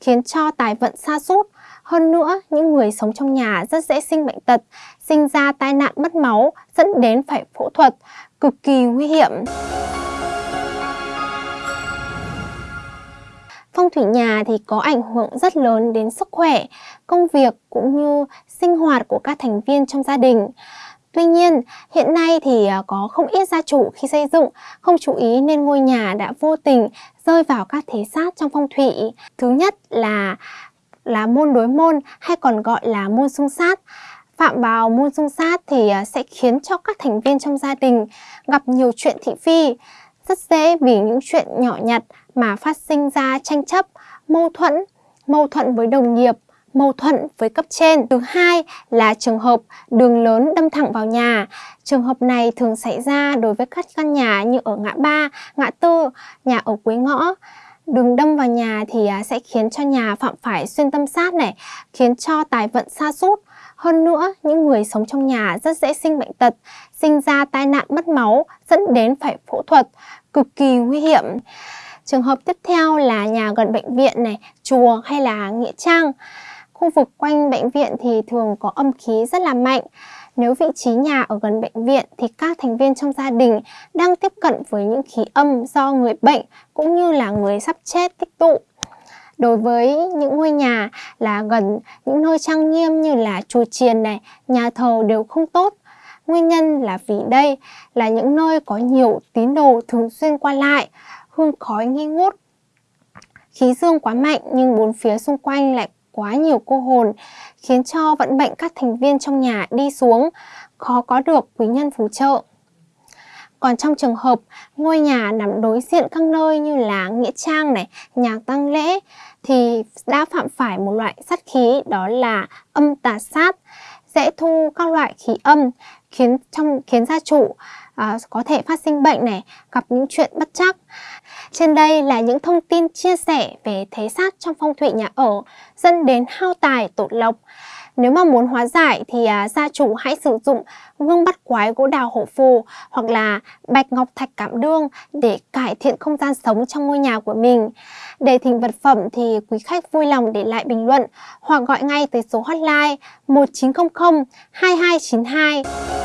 khiến cho tài vận sa sút. Hơn nữa, những người sống trong nhà rất dễ sinh bệnh tật, sinh ra tai nạn mất máu, dẫn đến phải phẫu thuật, cực kỳ nguy hiểm. Phong thủy nhà thì có ảnh hưởng rất lớn đến sức khỏe, công việc cũng như sinh hoạt của các thành viên trong gia đình. Tuy nhiên, hiện nay thì à, có không ít gia chủ khi xây dựng không chú ý nên ngôi nhà đã vô tình rơi vào các thế sát trong phong thủy. Thứ nhất là là môn đối môn hay còn gọi là môn xung sát. Phạm vào môn xung sát thì à, sẽ khiến cho các thành viên trong gia đình gặp nhiều chuyện thị phi. Rất dễ vì những chuyện nhỏ nhặt mà phát sinh ra tranh chấp, mâu thuẫn, mâu thuẫn với đồng nghiệp, mâu thuẫn với cấp trên. Thứ hai là trường hợp đường lớn đâm thẳng vào nhà. Trường hợp này thường xảy ra đối với các căn nhà như ở ngã ba, ngã tư, nhà ở cuối ngõ. Đường đâm vào nhà thì à, sẽ khiến cho nhà phạm phải xuyên tâm sát này, khiến cho tài vận sa sút. Hơn nữa, những người sống trong nhà rất dễ sinh bệnh tật, sinh ra tai nạn mất máu, dẫn đến phải phẫu thuật, cực kỳ nguy hiểm. Trường hợp tiếp theo là nhà gần bệnh viện này, chùa hay là nghĩa trang. Khu vực quanh bệnh viện thì thường có âm khí rất là mạnh. Nếu vị trí nhà ở gần bệnh viện thì các thành viên trong gia đình đang tiếp cận với những khí âm do người bệnh cũng như là người sắp chết tích tụ. Đối với những ngôi nhà là gần những nơi trang nghiêm như là chùa chiền này, nhà thờ đều không tốt. Nguyên nhân là vì đây là những nơi có nhiều tín đồ thường xuyên qua lại, hương khói nghi ngút. Khí dương quá mạnh nhưng bốn phía xung quanh lại quá nhiều cô hồn, khiến cho vận mệnh các thành viên trong nhà đi xuống, khó có được quý nhân phù trợ. Còn trong trường hợp ngôi nhà nằm đối diện các nơi như là nghĩa trang này, nhà tăng lễ thì đã phạm phải một loại sát khí đó là âm tà sát, dễ thu các loại khí âm khiến trong khiến gia chủ à, có thể phát sinh bệnh này, gặp những chuyện bất chắc. Trên đây là những thông tin chia sẻ về thế sát trong phong thủy nhà ở dẫn đến hao tài tổn lộc. Nếu mà muốn hóa giải thì à, gia chủ hãy sử dụng gương bắt quái gỗ đào hổ phù hoặc là bạch ngọc thạch cảm đương để cải thiện không gian sống trong ngôi nhà của mình. Để thỉnh vật phẩm thì quý khách vui lòng để lại bình luận hoặc gọi ngay tới số hotline 1900 2292.